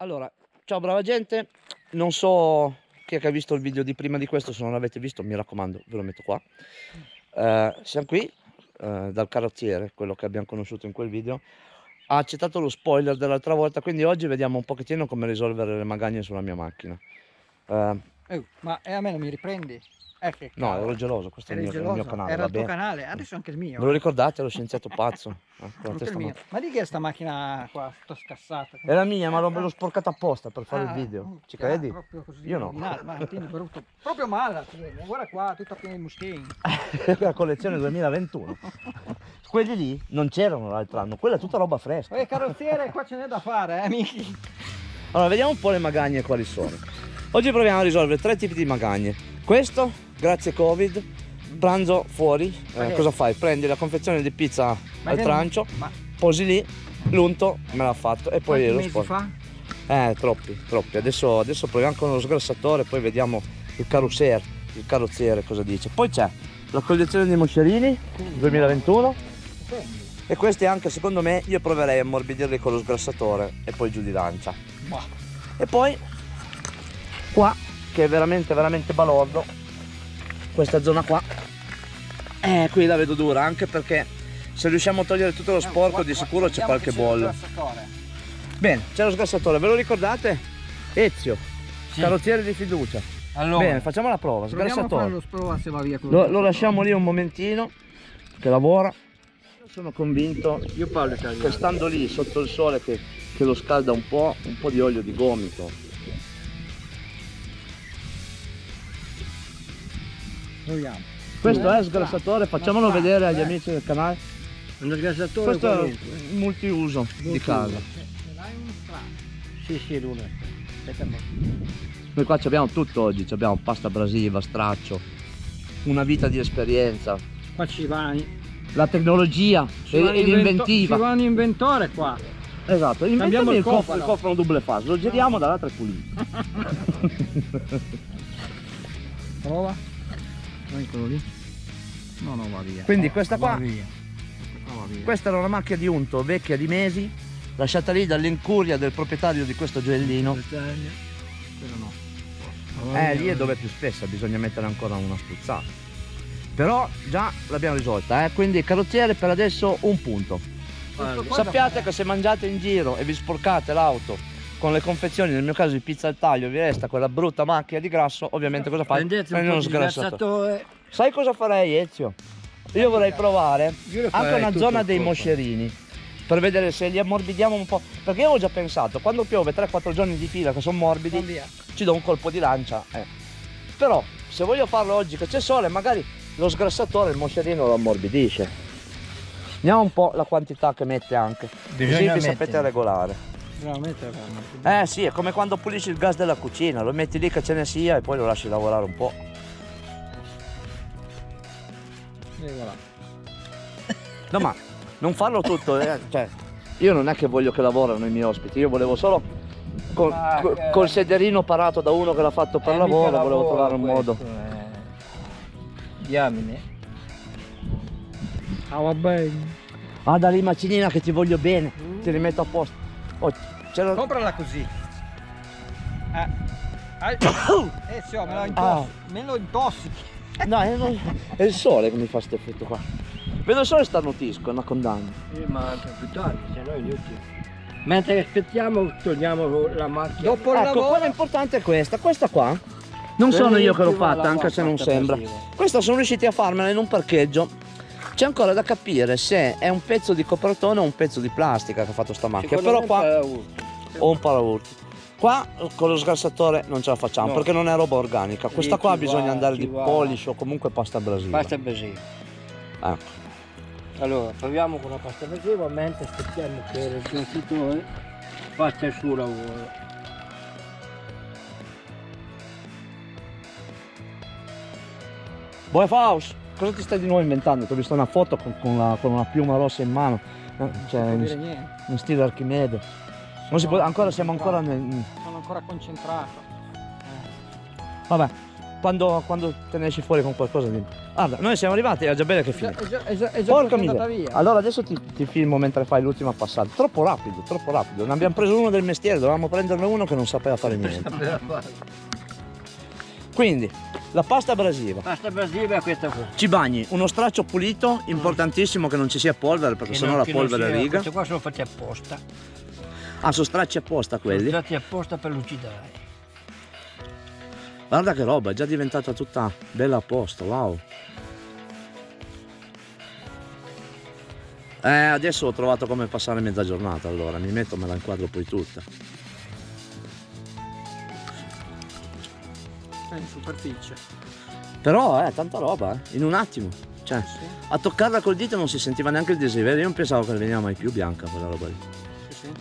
Allora, ciao brava gente, non so chi è che ha visto il video di prima di questo, se non l'avete visto mi raccomando ve lo metto qua. Eh, siamo qui eh, dal carrozziere, quello che abbiamo conosciuto in quel video, ha accettato lo spoiler dell'altra volta, quindi oggi vediamo un pochettino come risolvere le magagne sulla mia macchina. Eh, ma e a me non mi riprendi? Eh, che no, cavolo. ero geloso, questo è il Eri mio, il mio canale, Era il tuo bene. canale, adesso anche il mio. Ve lo ricordate, lo scienziato pazzo? Eh, con la Anche il testa mio. ma- di che è sta macchina qua, tutta scassata? È la mia, ma l'ho sporcata apposta per fare il Ah, video. oh, Ci credi? Io no. rovinata, Ma tieni brutto. Proprio male, guarda qua, tutta piena di muschini. la collezione 2021. Quelli lì non c'erano l'altro anno, quella è tutta roba fresca. Poi carrozziere, qua ce n'è da fare, eh, Miki. Allora, vediamo un po' le magagne quali sono. Oggi proviamo a risolvere tre tipi di magagne. Questo, grazie Covid, pranzo fuori. Eh. Cosa fai? Prendi la confezione di pizza Ma al trancio, Ma posi lì, l'unto, me l'ha fatto e poi quanti lo sporco. fa? Eh, troppi, troppi. Adesso, adesso proviamo con lo sgrassatore, poi vediamo il carrozziere, il carrozziere cosa dice. Poi c'è la collezione di moscerini 2021 e questi anche secondo me io proverei a ammorbidirli con lo sgrassatore e poi giù di lancia. E poi qua che è veramente veramente balordo, questa zona qua, eh qui la vedo dura anche perché se riusciamo a togliere tutto lo sporco di sicuro c'è qualche bollo. Bene, c'è lo sgrassatore, ve lo ricordate? Ezio, Sì. carrozziere di fiducia. Allora, Bene, facciamo la prova, sgrassatore. lo sprova se va via così. Lo, lo lasciamo lì un momentino che lavora. Io sono convinto Io parlo che stando lì sotto il sole che, che lo scalda un po', un po' di olio di gomito. Proviamo. Questo Eh, è il sgrassatore, facciamolo vedere agli eh. amici del canale. Uno sgassatore Questo è qualunque. il multiuso di casa. Strano? Sì, sì, Luna. Aspetta un po'. Noi qua ci abbiamo tutto oggi, ci abbiamo pasta brasiva, straccio, una vita di esperienza, Qua ci va, la tecnologia e, e l'inventiva. Ci va un inventore qua. Esatto, inventami Cambiamo il il cofano, cofano. il cofano double fase, lo giriamo dall'altra è pulito. Prova. Quello lì. No, no, va via. Quindi questa qua- via. Questa era una macchia di unto vecchia di mesi, lasciata lì dall'incuria del proprietario di questo gioiellino. No. Eh, lì è dove è più spessa, bisogna mettere ancora una spruzzata. Però già l'abbiamo risolta, eh? quindi carrozziere per adesso un punto. Sappiate che se mangiate in giro e vi sporcate l'auto con le confezioni, nel mio caso di pizza al taglio, vi resta quella brutta macchia di grasso, ovviamente cosa fai? Prendete un uno sgrassatore. Sai cosa farei Ezio? Io vorrei provare Io anche una zona dei moscerini per vedere se li ammorbidiamo un po'. Perché io avevo già pensato, quando piove 3-4 giorni di fila che sono morbidi, ci do un colpo di lancia. eh. Però se voglio farlo oggi che c'è sole, magari lo sgrassatore il moscerino lo ammorbidisce. Vediamo un po' la quantità che mette anche. Così Bisogna vi sapete regolare. Veramente fermo. Eh sì, è come quando pulisci il gas della cucina, lo metti lì che ce ne sia e poi lo lasci lavorare un po'. E voilà. No ma non farlo tutto, eh, cioè, io non è che voglio che lavorano i miei ospiti, io volevo solo col, Ma col- che- col sederino parato da uno che l'ha fatto per Eh, lavoro, volevo lavoro trovare un modo. questo, eh. Diamine. Ah va bene. Ah da lì macinina che ti voglio bene, ti rimetto a posto. Oh, c'era... Comprala così. Eh. Ah, eh sì, oh, me, lo Ah. intos- me lo intossichi. No, è, non- è il sole che mi fa questo effetto qua. Vedo solo starnutisco, è una condanna. Sì, ma anche più tardi, se no è inutile. Mentre aspettiamo togliamo la macchina. Dopo il ecco, lavoro. quella importante è questa, questa qua. Non sono io che l'ho fatta, anche se non sembra. Questa sono riusciti a farmela in un parcheggio. C'è ancora da capire se è un pezzo di copertone o un pezzo di plastica che ha fatto sta macchina. Però qua o un paraurti. Qua con lo sgrassatore non ce la facciamo No. perché non è roba organica. Questa qua bisogna va- andare di va- polish o comunque pasta brasiva. Pasta brasiva. Ecco. Allora, proviamo con la pasta brasiva mentre aspettiamo che il sgrassatore faccia il suo lavoro. Boy Faust, cosa ti stai di nuovo inventando? Ti ho visto una foto con, con la- con una piuma rossa in mano. Eh, Cioè, Non in, dire niente. in stile Archimede. Non si può, ancora siamo ancora nel. Sono ancora concentrato. Eh. Vabbè, quando, quando te ne esci fuori con qualcosa di... Guarda, noi siamo arrivati, era già bene che È finita. è già, è già, è già Porca andata miseria. via. Allora adesso ti, ti filmo mentre fai l'ultima passata. Troppo rapido, troppo rapido. Ne abbiamo preso uno del mestiere, dovevamo prenderne uno che non sapeva fare niente. Quindi, la pasta abrasiva. Pasta brasilia è questa qua. Ci bagni uno straccio pulito, importantissimo che non ci sia polvere perché Che sennò non- la polvere riga. Questi qua sono fatti apposta. Ah, sono stracci apposta Sono quelli. fatti apposta per lucidare. Guarda che roba, è già diventata tutta bella a posto, wow. Eh, adesso ho trovato come passare mezza giornata, allora mi metto, me la inquadro poi tutta. In superficie. Però, eh, tanta roba, eh, in un attimo. Cioè, Sì, a toccarla col dito non si sentiva neanche il desiderio, io non pensavo che ne veniva mai più bianca quella roba lì. sì, sì.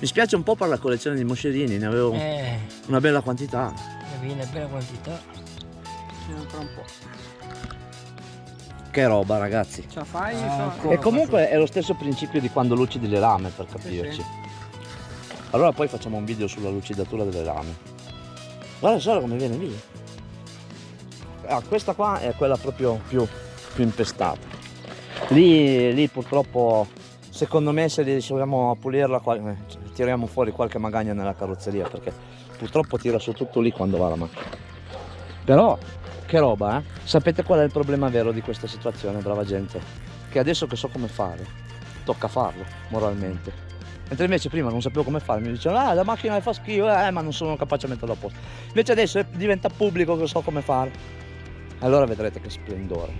Mi spiace un po' per la collezione di moscerini, ne avevo Eh, una bella quantità. ne viene bella quantità. Sì, ancora un po'. Che roba, ragazzi. Ce la fai? Ah. E comunque è lo stesso principio di quando lucidi le lame, per capirci. sì. Allora poi facciamo un video sulla lucidatura delle lame. Guarda solo come viene lì. Ah, questa qua è quella proprio più, più impestata. Lì, lì purtroppo, secondo me se riusciamo a pulirla, eh, tiriamo fuori qualche magagna nella carrozzeria perché purtroppo tira su tutto lì quando va la macchina. Però, che roba, eh? Sapete qual è il problema vero di questa situazione, brava gente? Che adesso che so come fare, tocca farlo, moralmente. Mentre invece prima non sapevo come fare, mi dicevano, ah la macchina le fa schifo, eh, ma non sono capace a metterla a posto. Invece adesso diventa pubblico che so come fare. Allora vedrete che splendore.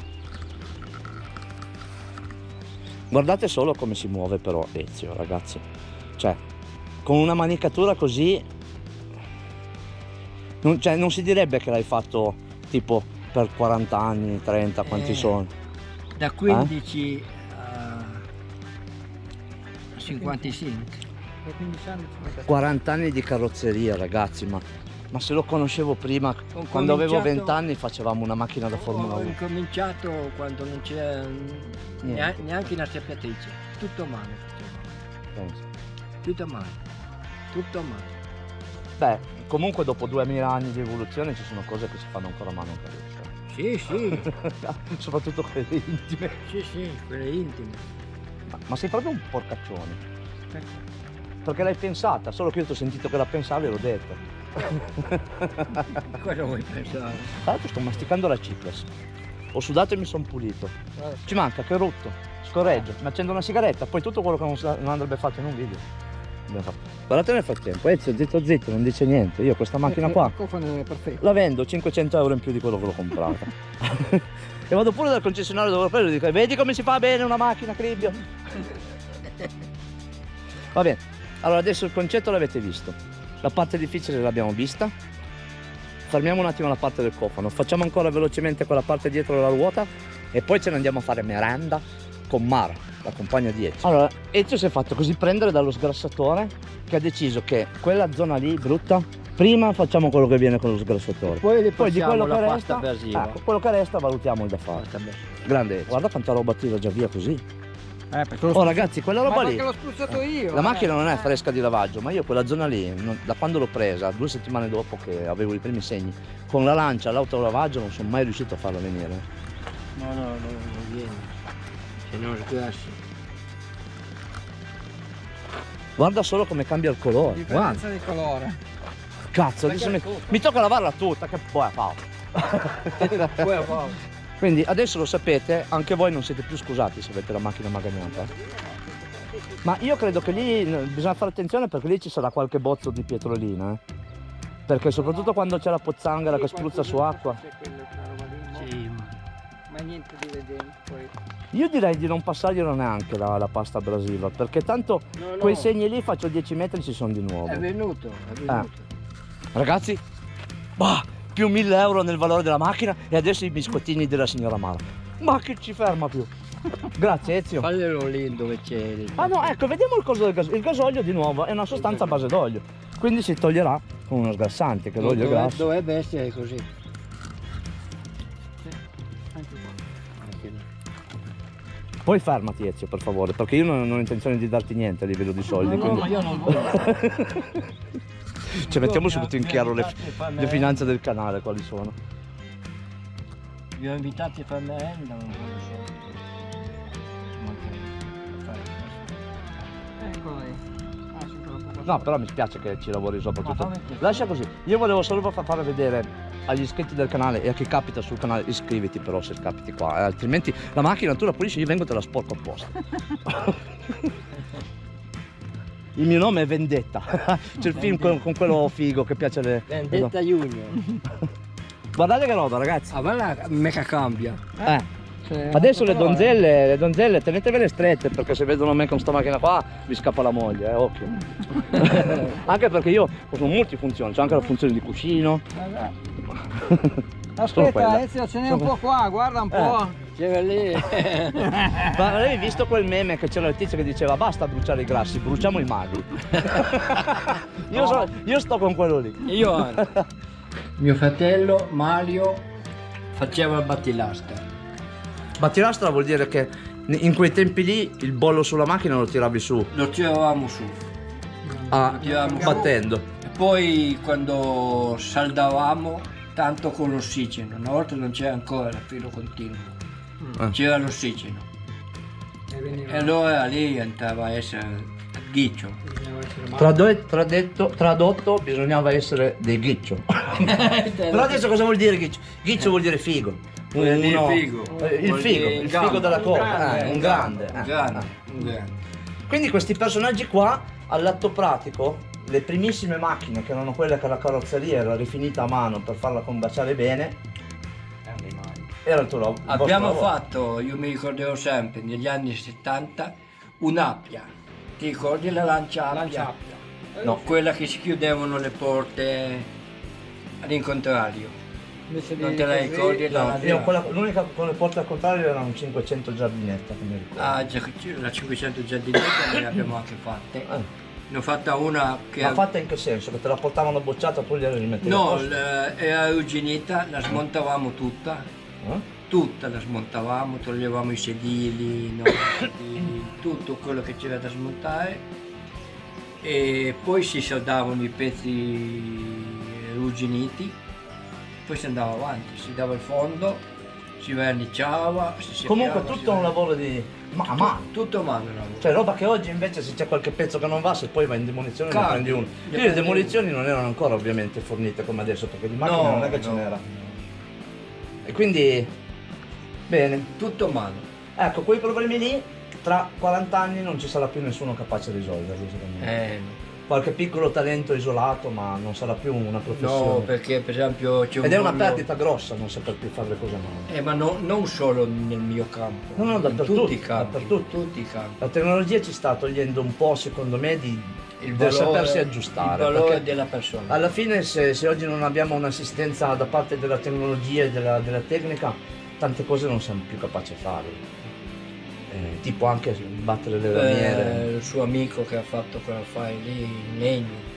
Guardate solo come si muove però Ezio, ragazzi. Cioè, con una manicatura così... Non, cioè, non si direbbe che l'hai fatto tipo per 40 anni, 30, quanti Eh. sono. Da 15 a 55. Da 15 anni ci mette- 40 anni di carrozzeria, ragazzi, ma, ma se lo conoscevo prima, Ho quando avevo cominciato- 20 anni facevamo una macchina da Formula Ho 1. incominciato quando non c'era nea- neanche una sappiatrice. Tutto a mano. penso. Tutto a mano. Tutto a mano. Beh, comunque dopo 2000 anni di evoluzione ci sono cose che si fanno ancora a mano in carrozzeria. Sì, sì, Soprattutto quelle intime. sì, sì, quelle intime. Ma, ma sei proprio un porcaccione. Ecco. Perché l'hai pensata, solo che io ti ho sentito che la pensavi e l'ho detto. Cosa vuoi pensare? Tra l'altro sto masticando la Cipres. Ho sudato e mi sono pulito. Ci manca che rotto, scorreggio, mi accendo una sigaretta, poi tutto quello che non, andrebbe fatto in un video. Guardate nel frattempo, Ezio zitto zitto, non dice niente. Io questa macchina eh, qua perfetto. la vendo 500 euro in più di quello che l'ho comprata. e vado pure dal concessionario dove l'ho preso e dico, vedi come si fa bene una macchina, Cribbio? Va bene, allora adesso il concetto l'avete visto. La parte difficile l'abbiamo vista. Fermiamo un attimo la parte del cofano, facciamo ancora velocemente quella parte dietro della ruota e poi ce ne andiamo a fare merenda con Mara, la compagna di Ezio. Allora, Ezio si è fatto così prendere dallo sgrassatore che ha deciso che quella zona lì brutta, prima facciamo quello che viene con lo sgrassatore. Poi Poi di quello che resta, ecco, quello che resta valutiamo il da fare. Grande, guarda quanta roba tira già via così. Eh, lo Oh ragazzi, quella roba Ma lì. l'ho spruzzato io. La eh. macchina non è Eh. fresca di lavaggio, ma io quella zona lì, non- da quando l'ho presa, due settimane dopo che avevo i primi segni, con la lancia all'autolavaggio non sono mai riuscito a farla venire. No, no, no, non viene. Se non sgrassi. Guarda solo come cambia il colore. Differenza Guarda, di colore. Cazzo, adesso mi, mi tocca lavarla tutta, che poi a poco. Quindi adesso lo sapete, anche voi non siete più scusati se avete la macchina magagnata. Ma io credo che lì eh, bisogna fare attenzione perché lì ci sarà qualche bozzo di pietrolina. eh. Perché soprattutto quando c'è la pozzanghera che spruzza su acqua. Sì, ma Ma niente di vedere poi. Io direi di non passarglielo neanche la, la pasta abrasiva, perché tanto No, no, quei segni lì faccio 10 metri ci sono di nuovo. È venuto, è venuto. Ragazzi, bah, più 1000 euro nel valore della macchina e adesso i biscottini della signora Mara. Ma che ci ferma più? Grazie Ezio. Faglielo lì dove c'è il... Ah no, ecco, vediamo il coso del gasolio. Il gasolio di nuovo è una sostanza a base d'olio, quindi si toglierà con uno sgrassante, che l'olio è Dove- grasso. Dovrebbe essere così. Poi fermati Ezio, per favore, perché io non, ho intenzione di darti niente a livello di soldi. No, no, quindi- ma io non voglio. Ci mettiamo subito in chiaro le, le finanze del canale, quali sono. Vi ho invitati a fare merenda, non fai? Eccolo lì. Ah, sì, quello poco No, però mi spiace che ci lavori sopra tutto. Lascia così. Io volevo solo far fare vedere agli iscritti del canale e a chi capita sul canale, iscriviti però se capiti qua, eh, altrimenti la macchina tu la pulisci, io vengo e te la sporco apposta. Il mio nome è Vendetta. C'è il film con, con quello figo che piace alle. Vendetta Junior. Guardate che roba, ragazzi. Ah, guarda, mica cambia. Eh. Cioè, Adesso le eh. donzelle, le donzelle tenetevele strette perché se vedono me con sta macchina qua vi scappa la moglie, eh, occhio. anche perché io ho multifunzioni, c'ho anche la funzione di cuscino. Aspetta, Ezio, ce n'è un po' qua, guarda un po'. C'era lì. Ma avevi visto quel meme che c'era il tizio che diceva basta bruciare i grassi, bruciamo i magri. io, so- io sto con quello lì. Io. Mio fratello Mario faceva il battilasca. Battilastra vuol dire che in quei tempi lì il bollo sulla macchina lo tiravi su, Lo tiravamo su. ah, Lo tiravamo su. battendo. E poi quando saldavamo tanto con l'ossigeno, una volta non c'era ancora il filo continuo, Eh. c'era l'ossigeno. E E allora lì entrava a essere ghiccio. bisognava essere male. Trado- tradetto- tradotto bisognava essere dei ghiccio. Però adesso cosa vuol dire ghiccio? Ghiccio vuol dire figo. Uno- figo. eh, Il figo, il gambo. figo della Un coda, grande, eh, un Un grande. Un eh, grande, eh. un grande. Quindi questi personaggi qua, all'atto pratico, le primissime macchine che erano quelle che la carrozzeria era rifinita a mano per farla combaciare bene, era il tuo lavoro. Abbiamo lavoro. fatto, io mi ricorderò sempre, negli anni 70, un'appia. Ti ricordi la lancia appia? Lanciappia. No. Quella che si chiudevano le porte all'incontrario. Non te la ricordi? No, l'unica con le porte al contrario erano 500 giardinette che mi ricordo. Ah, già- la 500 giardinetta ne abbiamo anche fatte. Eh. Ne ho fatta una che... Ma fatta in che senso? Che te la portavano bocciata tu gliela rimettevi a No, era arrugginita, la smontavamo tutta? Tutta la smontavamo, toglievamo i sedili, no, tutto quello che c'era da smontare e poi si saldavano i pezzi arrugginiti, poi si andava avanti, si dava il fondo, si verniciava, si seppiava, Comunque si tutto un ver- lavoro di... Ma a mano. Tutto a mano lavoro. Cioè roba che oggi invece se c'è qualche pezzo che non va, se poi va in demolizione ne Cambia. prendi uno. Ne Quindi le demolizioni non erano ancora ovviamente fornite come adesso, perché di macchine No, non è che ce no. n'era. E quindi... Bene. Tutto a mano. Ecco, quei problemi lì, tra 40 anni non ci sarà più nessuno capace di risolverli, secondo me. Eh, Qualche piccolo talento isolato, ma non sarà più una professione. no, perché per esempio c'è un Ed è una perdita grossa non saper più fare le cose a mano. Eh, ma no- non solo nel mio campo, No, no, dappertutto, tutti i campi, tutti i campi. La tecnologia ci sta togliendo un po', secondo me, di, Il valore- sapersi aggiustare. Il valore della persona. alla fine, se, se oggi non abbiamo un'assistenza da parte della tecnologia e della, della tecnica, tante cose non siamo più capaci a fare. Eh, tipo anche battere le lamiere. Eh, il suo amico che ha fatto quell'affare lì in legno,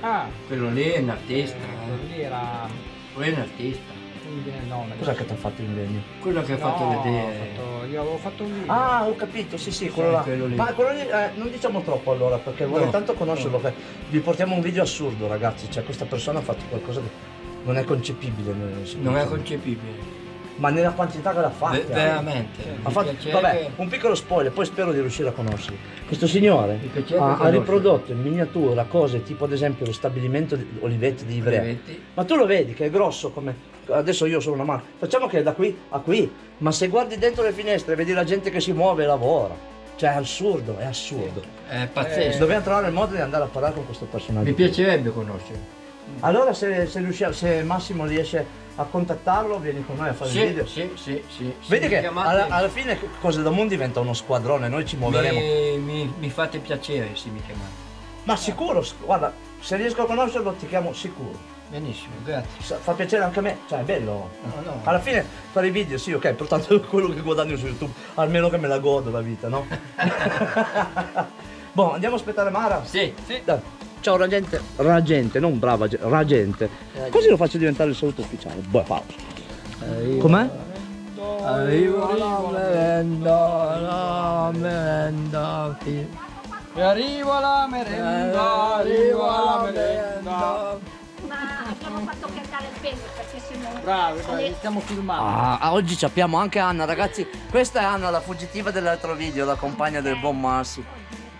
Ah, quello lì è un artista, quello eh. lì era... quello è un artista, mi viene il nome. Cos'è che ti ha fatto in legno? quello che ha No, fatto vedere. fatto- io avevo fatto un video. Ah, ho capito, sì, sì, quello Sì, là. quello. Ma quello lì, eh, non diciamo troppo allora, perché vorrei No, tanto conoscerlo. no. Vi portiamo un video assurdo, ragazzi. Cioè, questa persona ha fatto qualcosa che non è concepibile. Non è concepibile, Ma nella quantità che l'ha fatta. Ve- veramente. Ha fatto, vabbè, un piccolo spoiler, poi spero di riuscire a conoscerlo. Questo signore ha, ha riprodotto in miniatura cose tipo ad esempio lo stabilimento di Olivetti di Ivrea. Ma tu lo vedi che è grosso come. Adesso io sono una mano. Facciamo che è da qui a qui. Ma se guardi dentro le finestre e vedi la gente che si muove e lavora. Cioè è assurdo, è assurdo. È pazzesco. Dobbiamo trovare il modo di andare a parlare con questo personaggio. Mi piacerebbe conoscerlo. Allora se, se riusciamo, se Massimo riesce a contattarlo, vieni con noi a fare il Sì, video. sì, sì, sì. Vedi Sì, che chiamate- alla, alla fine Cose da Mondo diventa uno squadrone, noi ci muoveremo. mi, mi, mi fate piacere se mi chiamate. Ma sicuro, guarda, se riesco a conoscerlo ti chiamo sicuro. Benissimo, grazie. Fa piacere anche a me, cioè è bello. No, no. Alla fine fare i video, sì, ok, portanto quello che guadagno su YouTube, almeno che me la godo la vita, no? boh, andiamo a aspettare Mara? Sì, sì. Dai. Ciao ragente, ragente, non brava, ge- ragente. Così lo faccio diventare il saluto ufficiale. Boh, pausa. Com'è? Arriva la merenda, la merenda. E arriva la merenda, arriva la merenda. bene perché se no... Bravi, bravi, le- stiamo filmando. Ah, ah, oggi ci abbiamo anche Anna, ragazzi. Questa è Anna, la fuggitiva dell'altro video, la compagna del buon Massi.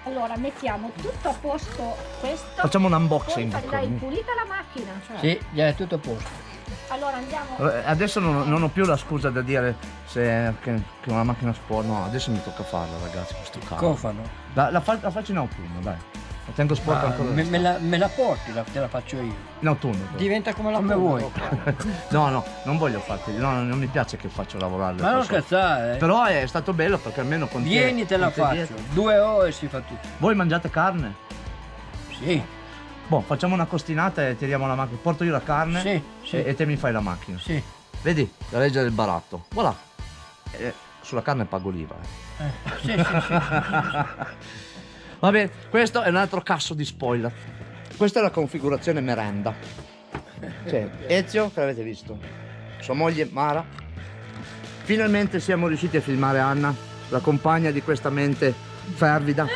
Allora mettiamo tutto a posto questo. Facciamo un Poi unboxing. l'hai pulita la macchina. Sì, già è tutto a posto. Allora andiamo. Eh, Adesso non, non ho più la scusa da dire se, che, che una macchina sporca. No, adesso mi tocca farla, ragazzi, questo caldo. Cofano. La, la, fa- la faccio in autunno, dai. La tengo sporca Ma ancora. me, me la, me la porti, la- te la faccio io. In autunno. però. Diventa come la Come vuoi. No, no, non voglio farti. No, non mi piace che faccio lavorare Ma non scherzare. eh. Però è stato bello perché almeno con Vieni te la te faccio. dietro- Due ore si fa tutto. Voi mangiate carne? Sì, Boh, facciamo una costinata e tiriamo la macchina. Porto io la carne sì, sì. e, e te mi fai la macchina. sì. Vedi? La legge del baratto. Voilà. Eh, sulla carne pago l'IVA. eh. Eh, sì, sì, sì. Vabbè, questo è un altro casso di spoiler. Questa è la configurazione merenda. Cioè, Ezio, che l'avete visto, sua moglie Mara. Finalmente siamo riusciti a filmare Anna, la compagna di questa mente fervida.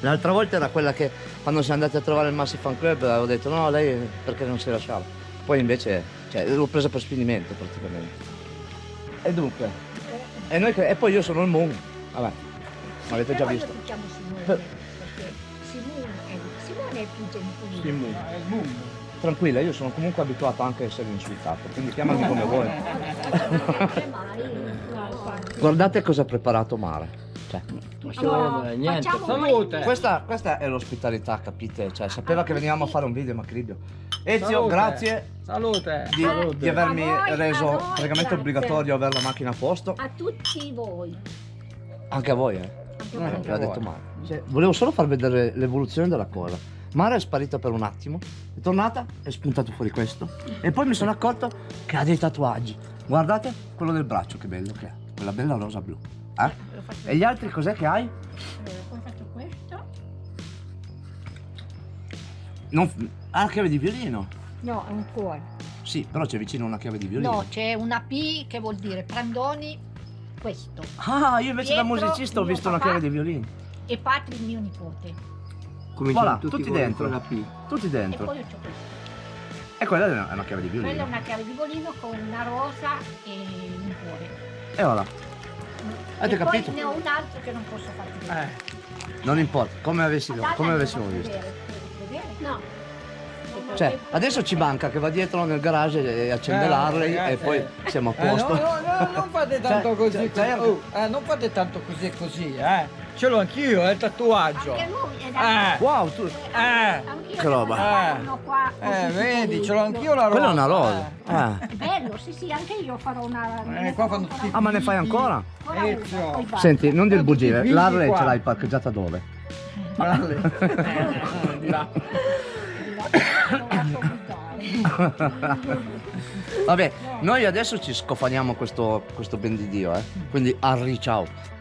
L'altra volta era quella che quando siamo andati a trovare il Massi Fan Club avevo detto no, lei perché non si lasciava. Poi invece, cioè, l'ho presa per sfinimento praticamente. E dunque, e, noi e poi io sono il Moon. Vabbè, l'avete già visto. Simone. Simone è, Simone è più gentilino. Sì, Moon. Ah, è il boom. Tranquilla, io sono comunque abituato anche a essere insultato, quindi chiamami come vuoi. Guardate cosa ha preparato Mara. Cioè, Allora, niente. Salute. questa, questa è l'ospitalità, capite? Cioè, sapeva che venivamo a fare un video, ma Cribio. Ezio, Salute. grazie Salute. di, Salute. di avermi voi, reso voi, praticamente grazie. obbligatorio avere la macchina a posto. A tutti voi. Anche a voi, eh. Anche Eh, voi. L'ha detto Mara. Cioè, volevo solo far vedere l'evoluzione della cosa. Mara è sparita per un attimo, è tornata, è spuntato fuori questo. E poi mi sono accorto che ha dei tatuaggi. Guardate quello del braccio, che bello che è. Quella bella rosa blu. Eh? Faccio- E gli altri cos'è che hai? eh, poi faccio questo. Non... Ah, la chiave di violino. No, è un cuore. Sì, però c'è vicino una chiave di violino. No, c'è una P che vuol dire Prandoni, questo. Ah, io invece da Dietro musicista ho visto una chiave di violino. E Patri, mio nipote. Cominciamo Voilà, tutti, tutti dentro. la P. Tutti E dentro. poi io c'ho questo. E quella è una, chiave di Quella è violino. una chiave di violino con una rosa e un cuore. E voilà. Avete e capito? poi ne ho un altro che non posso farti vedere. Eh, Non importa, come avessimo, come avessimo visto. vedere? No. Cioè, adesso ci manca che va dietro nel garage e accende Eh, l'Harley e ragazzi. poi siamo a eh, no, posto. no, no, non fate tanto Cioè, così. cioè, così. cioè, Oh, eh, non fate tanto così e così, eh. Ce l'ho anch'io, è il tatuaggio. Anche lui è da Eh. Wow, tu... Eh. Che roba. Eh, così vedi, ce l'ho anch'io la rosa. Quella è una rosa. eh. Ah. È bello, sì, sì, anche io farò una. Eh, qua fanno tutti- Ah, ma ne fai ancora? Ezio. Senti, non dir Tutti i bugie, l'Harley ce l'hai parcheggiata dove? Eh, di là. Vabbè, noi adesso ci scofaniamo questo, questo ben di Dio, eh. Quindi arri ciao.